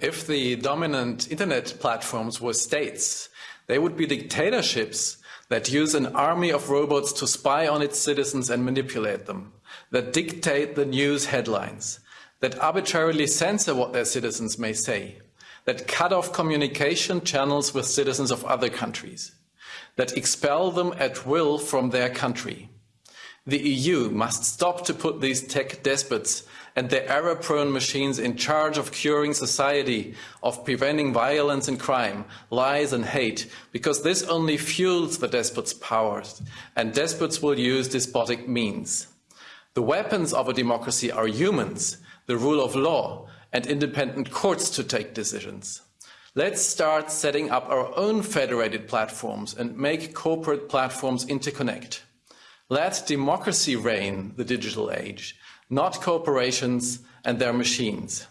If the dominant internet platforms were states, they would be dictatorships that use an army of robots to spy on its citizens and manipulate them, that dictate the news headlines, that arbitrarily censor what their citizens may say, that cut off communication channels with citizens of other countries, that expel them at will from their country. The EU must stop to put these tech despots and their error-prone machines in charge of curing society, of preventing violence and crime, lies and hate, because this only fuels the despots' powers, and despots will use despotic means. The weapons of a democracy are humans, the rule of law, and independent courts to take decisions. Let's start setting up our own federated platforms and make corporate platforms interconnect. Let democracy reign the digital age, not corporations and their machines.